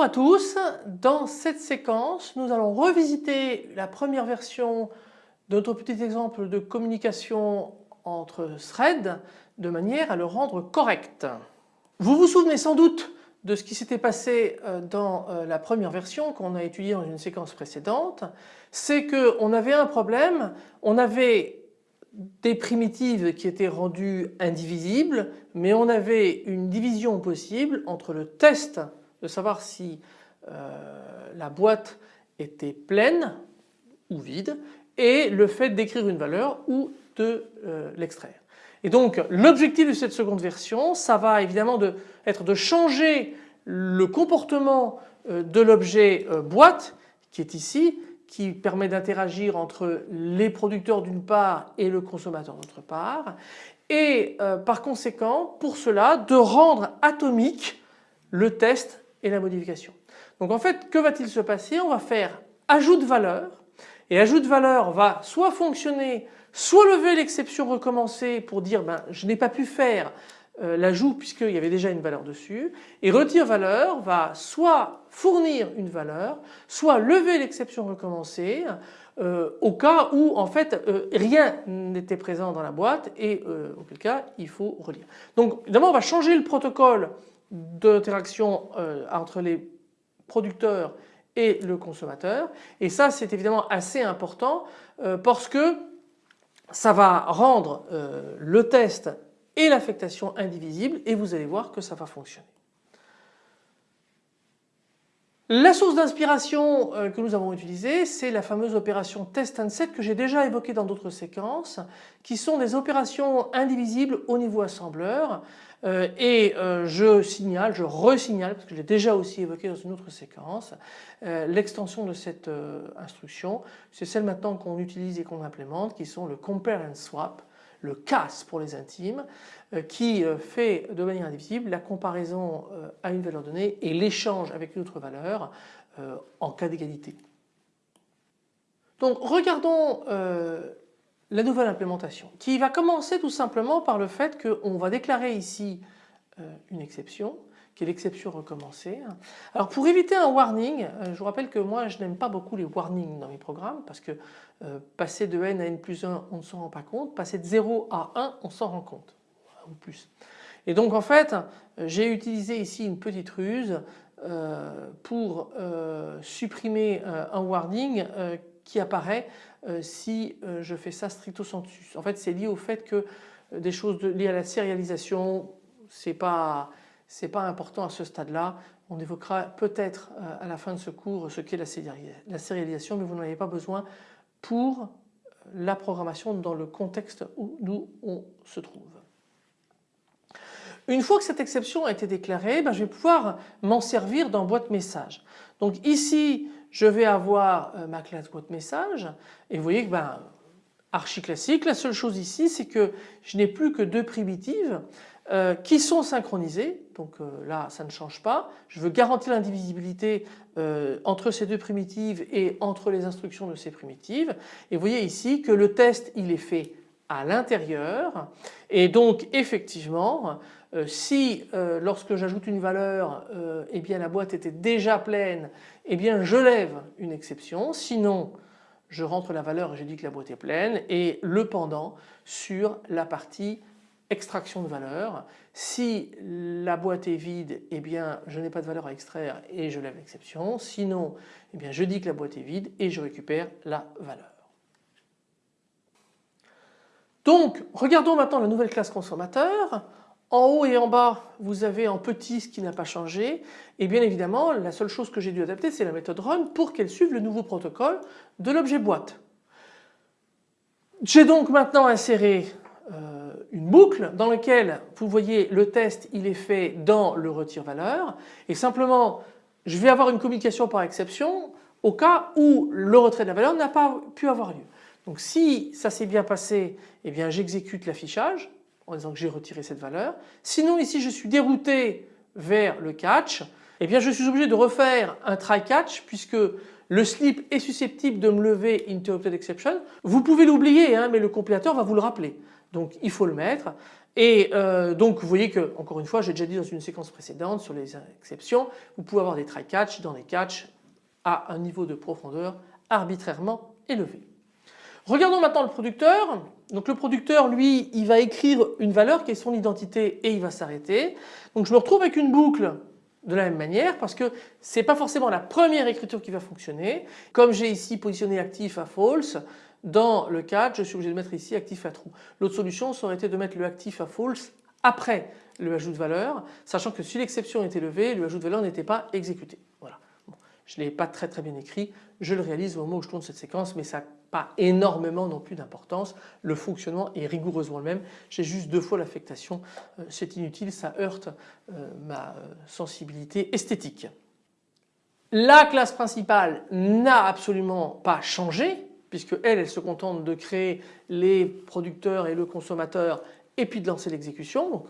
à tous, dans cette séquence nous allons revisiter la première version de notre petit exemple de communication entre threads de manière à le rendre correct. Vous vous souvenez sans doute de ce qui s'était passé euh, dans euh, la première version qu'on a étudiée dans une séquence précédente, c'est qu'on avait un problème, on avait des primitives qui étaient rendues indivisibles mais on avait une division possible entre le test de savoir si euh, la boîte était pleine ou vide et le fait d'écrire une valeur ou de l'extraire. Et donc l'objectif de cette seconde version ça va évidemment de, être de changer le comportement euh, de l'objet euh, boîte qui est ici qui permet d'interagir entre les producteurs d'une part et le consommateur d'autre part et euh, par conséquent pour cela de rendre atomique le test et la modification. Donc en fait que va-t-il se passer? On va faire ajout de valeur et ajout de valeur va soit fonctionner soit lever l'exception recommencer pour dire ben, je n'ai pas pu faire euh, l'ajout puisqu'il y avait déjà une valeur dessus et retire valeur va soit fournir une valeur soit lever l'exception recommencer euh, au cas où en fait euh, rien n'était présent dans la boîte et auquel cas il faut relire. Donc évidemment on va changer le protocole d'interaction entre les producteurs et le consommateur et ça c'est évidemment assez important parce que ça va rendre le test et l'affectation indivisible et vous allez voir que ça va fonctionner. La source d'inspiration euh, que nous avons utilisée c'est la fameuse opération test and set que j'ai déjà évoquée dans d'autres séquences qui sont des opérations indivisibles au niveau assembleur. Euh, et euh, je signale, je resignale parce que j'ai déjà aussi évoqué dans une autre séquence l'extension de cette instruction. C'est celle maintenant qu'on utilise et qu'on implémente qui sont le compare and swap le CAS pour les intimes, euh, qui euh, fait de manière indivisible la comparaison euh, à une valeur donnée et l'échange avec une autre valeur en cas d'égalité. Donc regardons la nouvelle implémentation qui va commencer tout simplement par le fait qu'on va déclarer ici une exception qui est l'exception recommencée. Alors pour éviter un warning, euh, je vous rappelle que moi je n'aime pas beaucoup les warnings dans mes programmes parce que euh, passer de n à n plus 1 on ne s'en rend pas compte, passer de 0 à 1 on s'en rend compte ou plus. Et donc en fait j'ai utilisé ici une petite ruse euh, pour supprimer un warning qui apparaît si je fais ça stricto sensu. En fait c'est lié au fait que des choses liées à la sérialisation c'est pas ce n'est pas important à ce stade-là. On évoquera peut-être euh, à la fin de ce cours ce qu'est la sérialisation mais vous n'en avez pas besoin pour euh, la programmation dans le contexte où nous on se trouve. Une fois que cette exception a été déclarée, ben, je vais pouvoir m'en servir dans boîte message. Donc ici je vais avoir euh, ma classe boîte message et vous voyez que ben, archi classique, la seule chose ici c'est que je n'ai plus que deux primitives euh, qui sont synchronisés. Donc euh, là ça ne change pas. Je veux garantir l'indivisibilité euh, entre ces deux primitives et entre les instructions de ces primitives. Et vous voyez ici que le test il est fait à l'intérieur et donc effectivement si lorsque j'ajoute une valeur eh bien la boîte était déjà pleine eh bien je lève une exception sinon je rentre la valeur et je dis que la boîte est pleine et le pendant sur la partie extraction de valeur. Si la boîte est vide, eh bien je n'ai pas de valeur à extraire et je lève l'exception. Sinon, eh bien je dis que la boîte est vide et je récupère la valeur. Donc regardons maintenant la nouvelle classe consommateur. En haut et en bas vous avez en petit ce qui n'a pas changé et bien évidemment la seule chose que j'ai dû adapter c'est la méthode run pour qu'elle suive le nouveau protocole de l'objet boîte. J'ai donc maintenant inséré euh, une boucle dans laquelle vous voyez le test il est fait dans le retire valeur et simplement je vais avoir une communication par exception au cas où le retrait de la valeur n'a pas pu avoir lieu. Donc si ça s'est bien passé eh bien j'exécute l'affichage en disant que j'ai retiré cette valeur. Sinon ici je suis dérouté vers le catch eh bien je suis obligé de refaire un try catch puisque le slip est susceptible de me lever interrupted exception. Vous pouvez l'oublier hein, mais le compilateur va vous le rappeler. Donc il faut le mettre Et euh, donc vous voyez que, encore une fois, j'ai déjà dit dans une séquence précédente sur les exceptions, vous pouvez avoir des try-catch dans des catch à un niveau de profondeur arbitrairement élevé. Regardons maintenant le producteur. Donc le producteur lui il va écrire une valeur qui est son identité et il va s'arrêter. Donc je me retrouve avec une boucle de la même manière parce que ce n'est pas forcément la première écriture qui va fonctionner. Comme j'ai ici positionné actif à false, dans le catch je suis obligé de mettre ici actif à true. L'autre solution ça aurait été de mettre le actif à false après le ajout de valeur sachant que si l'exception était levée le ajout de valeur n'était pas exécuté. Voilà. je ne l'ai pas très très bien écrit, je le réalise au moment où je tourne cette séquence mais ça n'a pas énormément non plus d'importance. Le fonctionnement est rigoureusement le même. J'ai juste deux fois l'affectation, euh, c'est inutile, ça heurte euh, ma euh, sensibilité esthétique. La classe principale n'a absolument pas changé puisque elle, elle se contente de créer les producteurs et le consommateur et puis de lancer l'exécution. Donc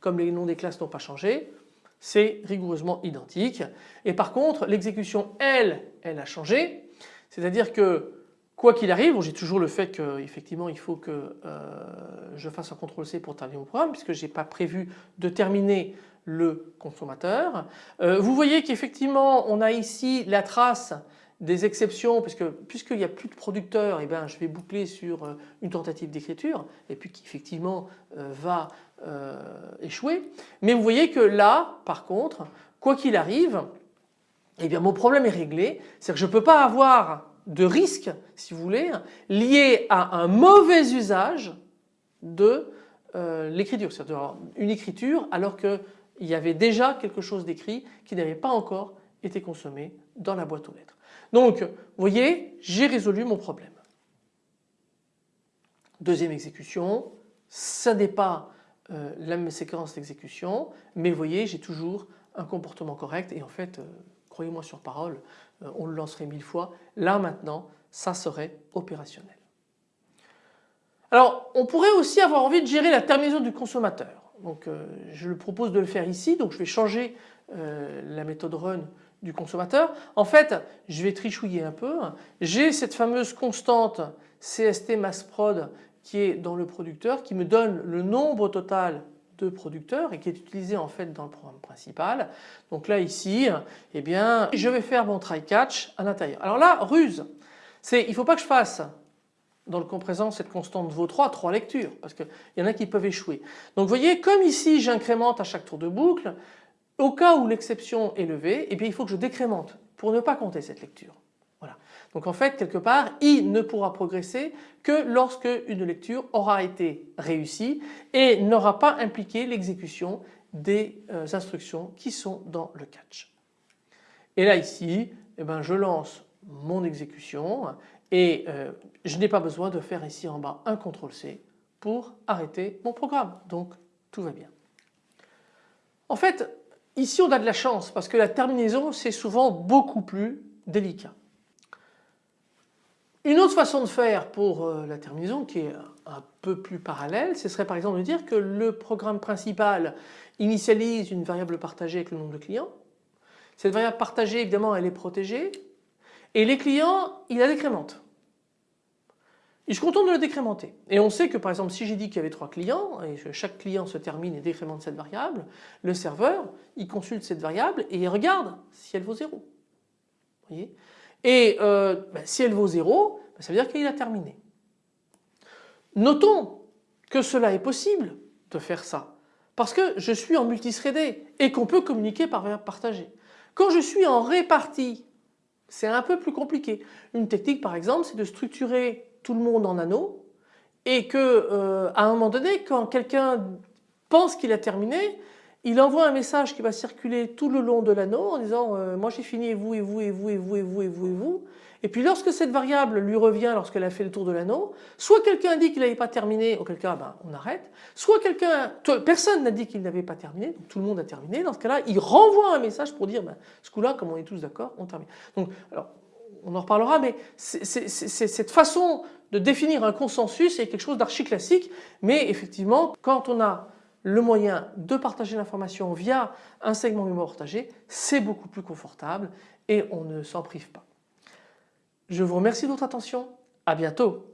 comme les noms des classes n'ont pas changé, c'est rigoureusement identique. Et par contre l'exécution elle, elle a changé. C'est-à-dire que quoi qu'il arrive, j'ai toujours le fait qu'effectivement il faut que euh, je fasse un CTRL C pour terminer mon programme puisque je n'ai pas prévu de terminer le consommateur. Euh, vous voyez qu'effectivement on a ici la trace des exceptions puisque puisqu'il n'y a plus de producteur et eh ben, je vais boucler sur euh, une tentative d'écriture et puis qui effectivement va échouer. Mais vous voyez que là par contre quoi qu'il arrive eh bien mon problème est réglé, c'est que je ne peux pas avoir de risque si vous voulez lié à un mauvais usage de euh, l'écriture, c'est-à-dire une écriture alors qu'il y avait déjà quelque chose d'écrit qui n'avait pas encore été consommé dans la boîte aux lettres. Donc vous voyez j'ai résolu mon problème. Deuxième exécution, ça n'est pas euh, la même séquence d'exécution mais vous voyez j'ai toujours un comportement correct et en fait euh, croyez-moi sur parole, euh, on le lancerait mille fois. Là maintenant, ça serait opérationnel. Alors on pourrait aussi avoir envie de gérer la terminaison du consommateur. Donc je le propose de le faire ici, donc je vais changer la méthode run du consommateur. En fait je vais trichouiller un peu. J'ai cette fameuse constante CST mass prod qui est dans le producteur qui me donne le nombre total de producteurs et qui est utilisé en fait dans le programme principal. Donc là ici, eh bien, je vais faire mon try catch à l'intérieur. Alors là, ruse, c'est il ne faut pas que je fasse dans le compressant cette constante vaut 3, 3 lectures parce qu'il y en a qui peuvent échouer. Donc vous voyez comme ici j'incrémente à chaque tour de boucle, au cas où l'exception est levée, eh bien, il faut que je décrémente pour ne pas compter cette lecture. Donc en fait quelque part I ne pourra progresser que lorsque une lecture aura été réussie et n'aura pas impliqué l'exécution des euh, instructions qui sont dans le catch. Et là ici eh ben, je lance mon exécution et euh, je n'ai pas besoin de faire ici en bas un CTRL C pour arrêter mon programme. Donc tout va bien. En fait ici on a de la chance parce que la terminaison c'est souvent beaucoup plus délicat. Une autre façon de faire pour euh, la terminaison qui est un peu plus parallèle, ce serait par exemple de dire que le programme principal initialise une variable partagée avec le nombre de clients. Cette variable partagée évidemment elle est protégée et les clients il la décrémente. Il se contente de le décrémenter. Et on sait que par exemple si j'ai dit qu'il y avait trois clients et que chaque client se termine et décrémente cette variable, le serveur il consulte cette variable et il regarde si elle vaut 0. Voyez? Et euh, ben, si elle vaut 0, ben, ça veut dire qu'il a terminé. Notons que cela est possible de faire ça parce que je suis en multithreadé et qu'on peut communiquer par verbe partagé. Quand je suis en répartie, c'est un peu plus compliqué. Une technique par exemple c'est de structurer tout le monde en anneaux et que euh, à un moment donné quand quelqu'un pense qu'il a terminé, il envoie un message qui va circuler tout le long de l'anneau en disant euh, moi j'ai fini et vous et vous et vous et vous et vous et vous et vous et puis lorsque cette variable lui revient lorsqu'elle a fait le tour de l'anneau soit quelqu'un dit qu'il n'avait pas terminé auquel cas ben, on arrête soit quelqu'un personne n'a dit qu'il n'avait pas terminé donc tout le monde a terminé dans ce cas là il renvoie un message pour dire ben, ce coup là comme on est tous d'accord on termine donc alors on en reparlera mais c'est cette façon de définir un consensus est quelque chose d'archi classique mais effectivement quand on a le moyen de partager l'information via un segment mémoire partagé, c'est beaucoup plus confortable et on ne s'en prive pas. Je vous remercie de votre attention, à bientôt.